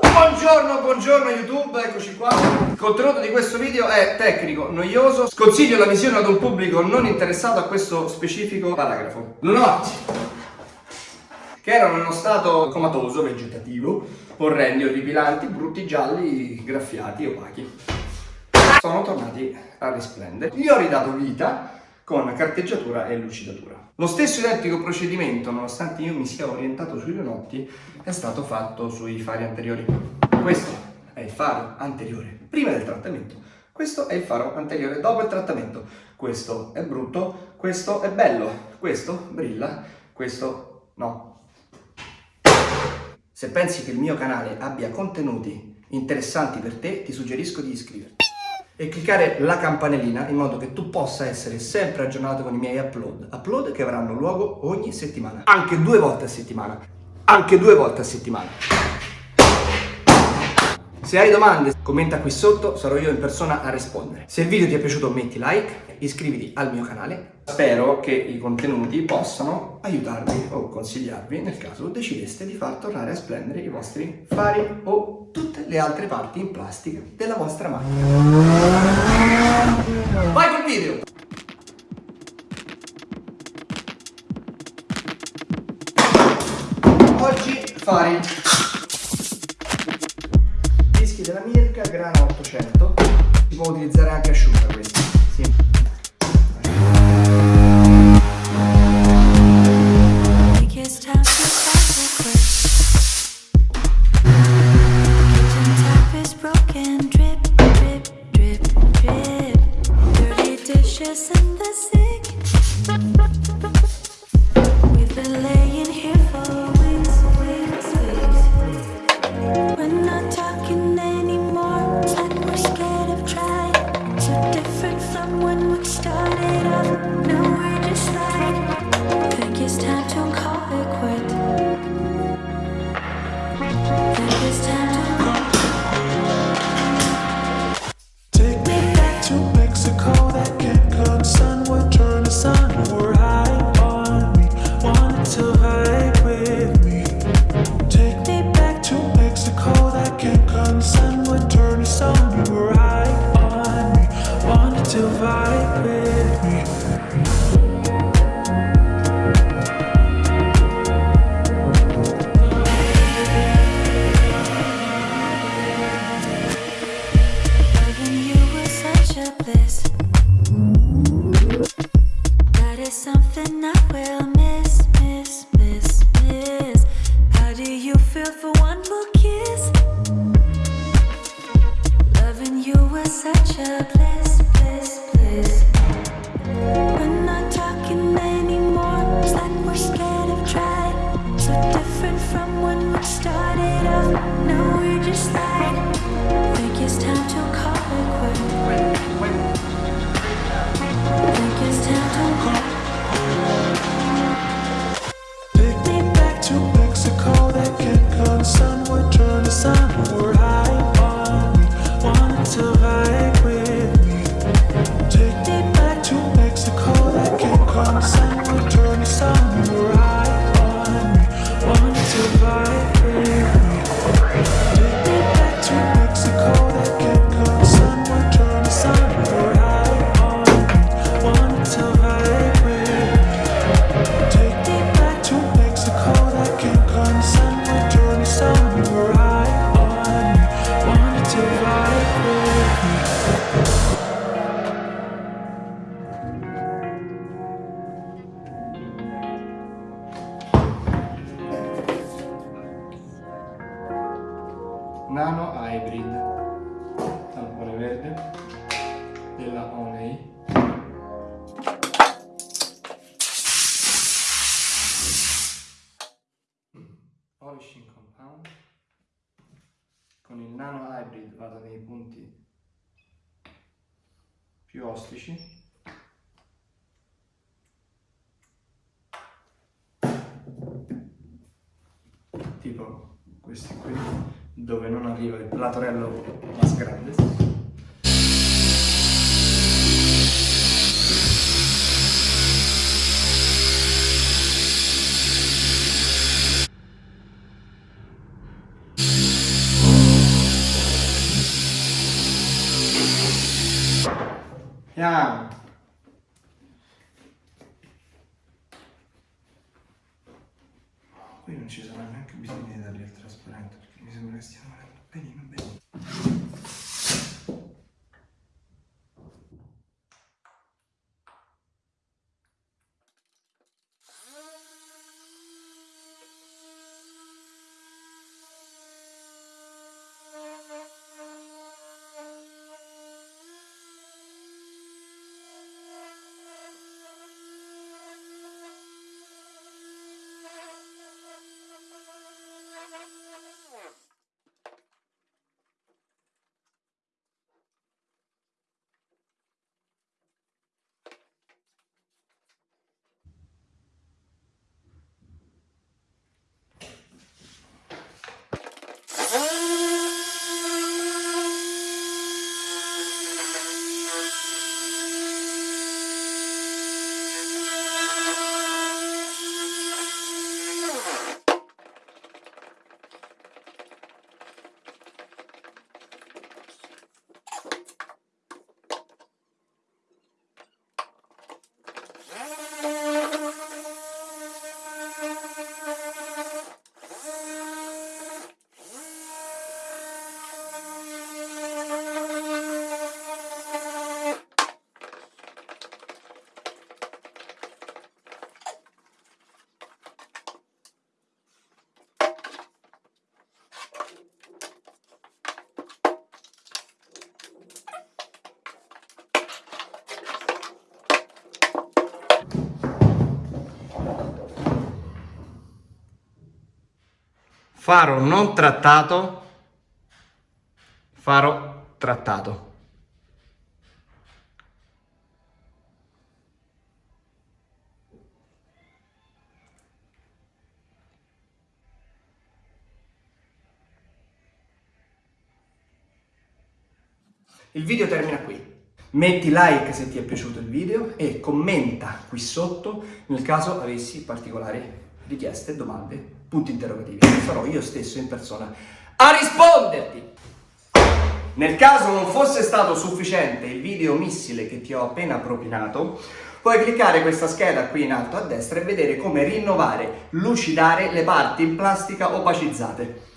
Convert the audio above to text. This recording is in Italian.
Buongiorno, buongiorno YouTube, eccoci qua. Il contenuto di questo video è tecnico, noioso. Sconsiglio la visione ad un pubblico non interessato a questo specifico paragrafo. Lunotti, che erano in uno stato comatoso, vegetativo, orrendi, orripilanti, brutti, gialli, graffiati, opachi. Sono tornati a risplendere. Gli ho ridato vita con carteggiatura e lucidatura. Lo stesso identico procedimento, nonostante io mi sia orientato sui lunotti, è stato fatto sui fari anteriori. Questo è il faro anteriore prima del trattamento, questo è il faro anteriore dopo il trattamento. Questo è brutto, questo è bello, questo brilla, questo no. Se pensi che il mio canale abbia contenuti interessanti per te, ti suggerisco di iscriverti e cliccare la campanellina in modo che tu possa essere sempre aggiornato con i miei upload. Upload che avranno luogo ogni settimana, anche due volte a settimana, anche due volte a settimana. Se hai domande commenta qui sotto, sarò io in persona a rispondere. Se il video ti è piaciuto metti like, iscriviti al mio canale. Spero che i contenuti possano aiutarvi o consigliarvi nel caso decideste di far tornare a splendere i vostri fari o tutte le altre parti in plastica della vostra macchina. Vai col video! Oggi fari grana 800. Si può utilizzare anche asciutta questa. Sì. something I will miss, miss, miss, miss. How do you feel for one more kiss? Loving you was such a bliss. Turn somewhere around. Nano Hybrid tampone verde della Oney polishing compound. Con il Nano Hybrid vado nei punti più ostici. Tipo questi qui dove non arriva il platorello más grande. Yeah. Qui non ci sarà neanche bisogno di dargli il trasparente perché mi sembra che stiamo andando benino benino. Faro non trattato, faro trattato. Il video termina qui. Metti like se ti è piaciuto il video e commenta qui sotto nel caso avessi particolari richieste, domande, punti interrogativi. Sarò io stesso in persona a risponderti. Nel caso non fosse stato sufficiente il video missile che ti ho appena propinato, puoi cliccare questa scheda qui in alto a destra e vedere come rinnovare, lucidare le parti in plastica opacizzate.